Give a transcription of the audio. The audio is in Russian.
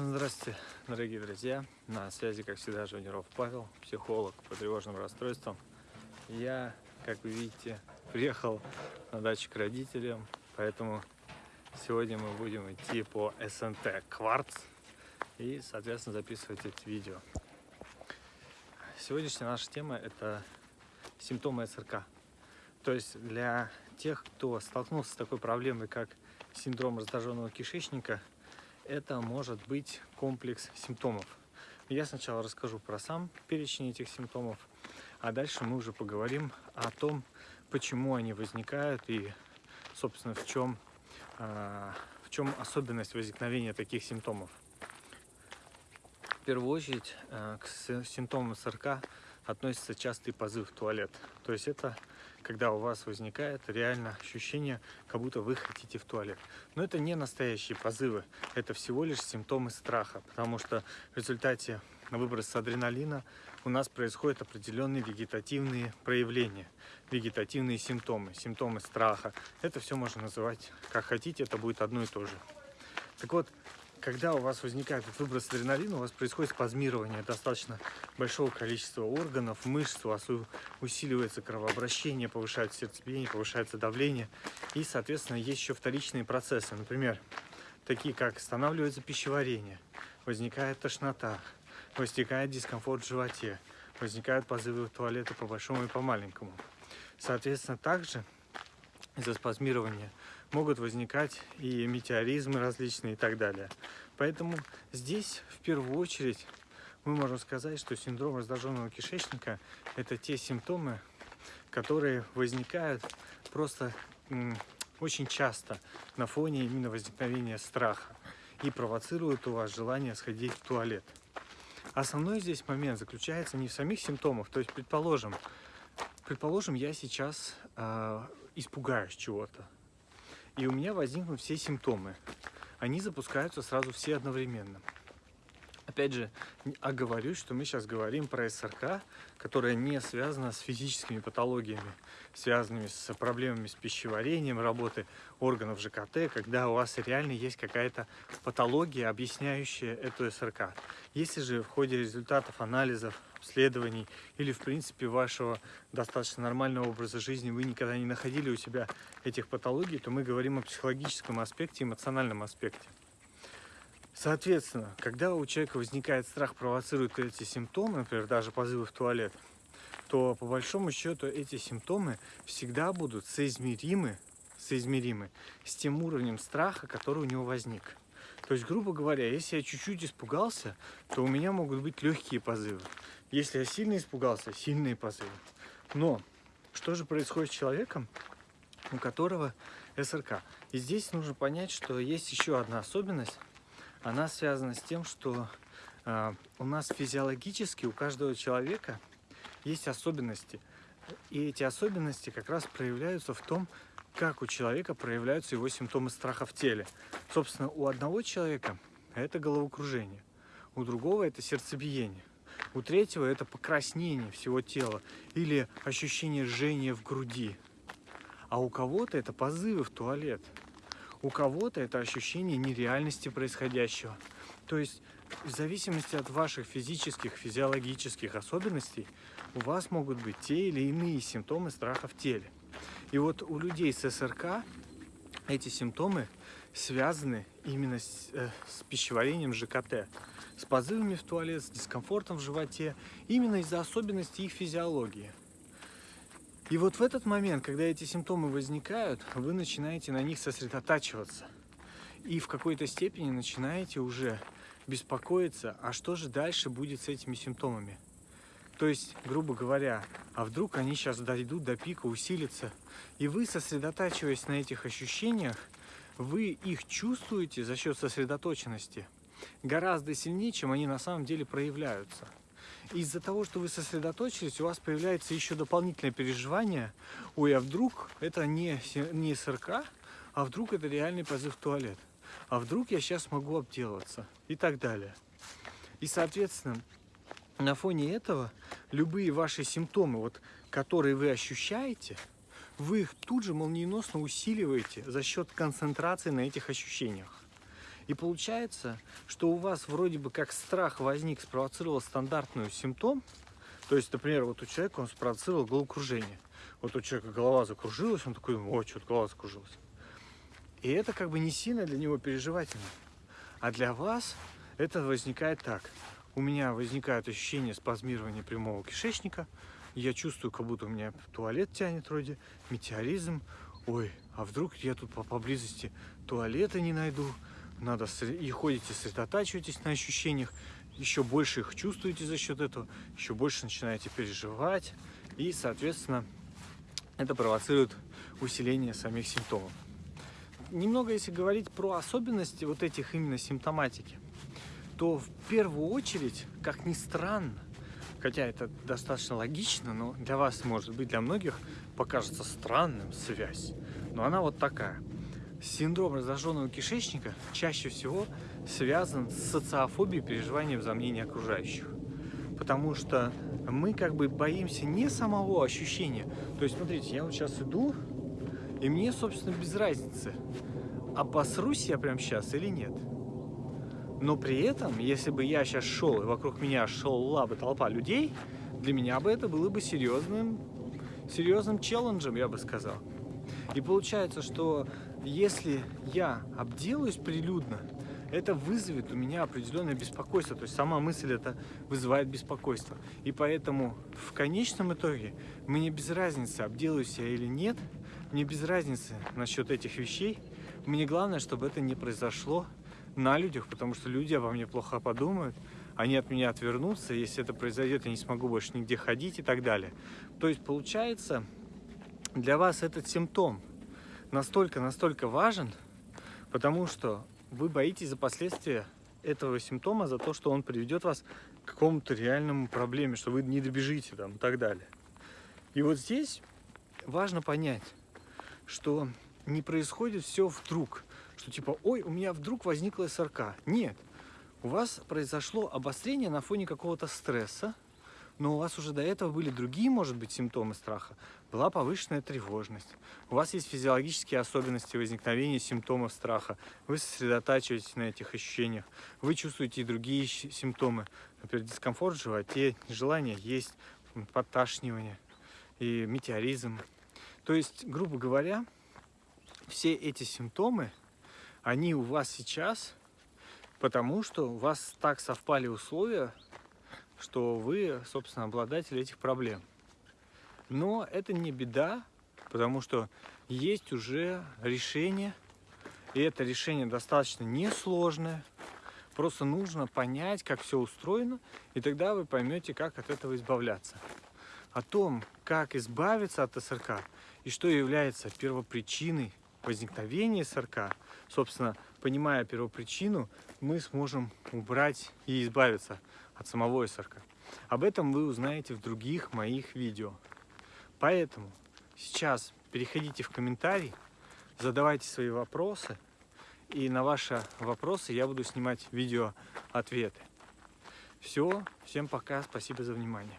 Здравствуйте, дорогие друзья! На связи, как всегда, Жуниров Павел, психолог по тревожным расстройствам. Я, как вы видите, приехал на дачу к родителям, поэтому сегодня мы будем идти по СНТ «Кварц» и, соответственно, записывать это видео. Сегодняшняя наша тема – это симптомы СРК. То есть для тех, кто столкнулся с такой проблемой, как синдром раздраженного кишечника – это может быть комплекс симптомов. Я сначала расскажу про сам перечень этих симптомов, а дальше мы уже поговорим о том, почему они возникают и, собственно, в чем, а, в чем особенность возникновения таких симптомов. Первую очередь а, к симптомам СРК относится частый позыв в туалет. То есть это когда у вас возникает реально ощущение, как будто вы хотите в туалет. Но это не настоящие позывы, это всего лишь симптомы страха, потому что в результате выброса адреналина у нас происходят определенные вегетативные проявления, вегетативные симптомы, симптомы страха. Это все можно называть как хотите, это будет одно и то же. Так вот, когда у вас возникает выброс адреналина, у вас происходит спазмирование достаточно большого количества органов, мышц, у вас усиливается кровообращение, повышается сердцебиение, повышается давление. И, соответственно, есть еще вторичные процессы. Например, такие как останавливается пищеварение, возникает тошнота, возникает дискомфорт в животе, возникают позывы в туалеты по большому и по маленькому. Соответственно, также из-за спазмирования могут возникать и метеоризмы различные и так далее. Поэтому здесь в первую очередь мы можем сказать, что синдром раздраженного кишечника – это те симптомы, которые возникают просто очень часто на фоне именно возникновения страха и провоцируют у вас желание сходить в туалет. Основной здесь момент заключается не в самих симптомах, то есть, предположим, предположим, я сейчас э, испугаюсь чего-то, и у меня возникнут все симптомы. Они запускаются сразу все одновременно. Опять же, оговорюсь, что мы сейчас говорим про СРК, которая не связана с физическими патологиями, связанными с проблемами с пищеварением, работы органов ЖКТ, когда у вас реально есть какая-то патология, объясняющая эту СРК. Если же в ходе результатов анализов, обследований или, в принципе, вашего достаточно нормального образа жизни вы никогда не находили у себя этих патологий, то мы говорим о психологическом аспекте, эмоциональном аспекте. Соответственно, когда у человека возникает страх, провоцирует эти симптомы, например, даже позывы в туалет, то по большому счету эти симптомы всегда будут соизмеримы, соизмеримы с тем уровнем страха, который у него возник. То есть, грубо говоря, если я чуть-чуть испугался, то у меня могут быть легкие позывы. Если я сильно испугался, сильные позывы. Но что же происходит с человеком, у которого СРК? И здесь нужно понять, что есть еще одна особенность, она связана с тем, что э, у нас физиологически у каждого человека есть особенности. И эти особенности как раз проявляются в том, как у человека проявляются его симптомы страха в теле. Собственно, у одного человека это головокружение, у другого это сердцебиение, у третьего это покраснение всего тела или ощущение жжения в груди, а у кого-то это позывы в туалет. У кого-то это ощущение нереальности происходящего. То есть в зависимости от ваших физических, физиологических особенностей у вас могут быть те или иные симптомы страха в теле. И вот у людей с СРК эти симптомы связаны именно с, э, с пищеварением ЖКТ, с позывами в туалет, с дискомфортом в животе, именно из-за особенностей их физиологии. И вот в этот момент, когда эти симптомы возникают, вы начинаете на них сосредотачиваться. И в какой-то степени начинаете уже беспокоиться, а что же дальше будет с этими симптомами. То есть, грубо говоря, а вдруг они сейчас дойдут до пика, усилятся. И вы, сосредотачиваясь на этих ощущениях, вы их чувствуете за счет сосредоточенности гораздо сильнее, чем они на самом деле проявляются из-за того, что вы сосредоточились, у вас появляется еще дополнительное переживание. Ой, а вдруг это не, не СРК, а вдруг это реальный позыв в туалет. А вдруг я сейчас могу обделаться и так далее. И, соответственно, на фоне этого любые ваши симптомы, вот, которые вы ощущаете, вы их тут же молниеносно усиливаете за счет концентрации на этих ощущениях. И получается, что у вас вроде бы как страх возник, спровоцировал стандартную симптом. То есть, например, вот у человека он спровоцировал головокружение. Вот у человека голова закружилась, он такой, о, что-то голова закружилась. И это как бы не сильно для него переживательно. А для вас это возникает так. У меня возникает ощущение спазмирования прямого кишечника. Я чувствую, как будто у меня туалет тянет вроде, метеоризм. Ой, а вдруг я тут по поблизости туалета не найду. Надо и ходите, сосредотачиваетесь на ощущениях, еще больше их чувствуете за счет этого, еще больше начинаете переживать. И, соответственно, это провоцирует усиление самих симптомов. Немного, если говорить про особенности вот этих именно симптоматики, то в первую очередь, как ни странно, хотя это достаточно логично, но для вас, может быть, для многих покажется странным связь, но она вот такая. Синдром раздраженного кишечника чаще всего связан с социофобией переживанием за окружающих. Потому что мы как бы боимся не самого ощущения. То есть, смотрите, я вот сейчас иду, и мне, собственно, без разницы, обосрусь я прямо сейчас или нет. Но при этом, если бы я сейчас шел, и вокруг меня шла бы толпа людей, для меня бы это было бы серьезным, серьезным челленджем, я бы сказал. И получается, что если я обделаюсь прилюдно, это вызовет у меня определенное беспокойство. То есть сама мысль это вызывает беспокойство. И поэтому в конечном итоге мне без разницы, обделаюсь я или нет, мне без разницы насчет этих вещей. Мне главное, чтобы это не произошло на людях, потому что люди обо мне плохо подумают, они от меня отвернутся, если это произойдет, я не смогу больше нигде ходить и так далее. То есть получается, для вас этот симптом настолько-настолько важен, потому что вы боитесь за последствия этого симптома, за то, что он приведет вас к какому-то реальному проблеме, что вы не добежите там и так далее. И вот здесь важно понять, что не происходит все вдруг, что типа, ой, у меня вдруг возникла СРК. Нет, у вас произошло обострение на фоне какого-то стресса, но у вас уже до этого были другие, может быть, симптомы страха. Была повышенная тревожность. У вас есть физиологические особенности возникновения симптомов страха. Вы сосредотачиваетесь на этих ощущениях. Вы чувствуете и другие симптомы. Например, дискомфорт в животе, нежелание есть, подташнивание и метеоризм. То есть, грубо говоря, все эти симптомы, они у вас сейчас, потому что у вас так совпали условия, что вы, собственно, обладатель этих проблем. Но это не беда, потому что есть уже решение, и это решение достаточно несложное. Просто нужно понять, как все устроено, и тогда вы поймете, как от этого избавляться. О том, как избавиться от СРК и что является первопричиной возникновения СРК, собственно, понимая первопричину, мы сможем убрать и избавиться от самого СРК. Об этом вы узнаете в других моих видео. Поэтому сейчас переходите в комментарии, задавайте свои вопросы, и на ваши вопросы я буду снимать видео ответы. Все, всем пока, спасибо за внимание.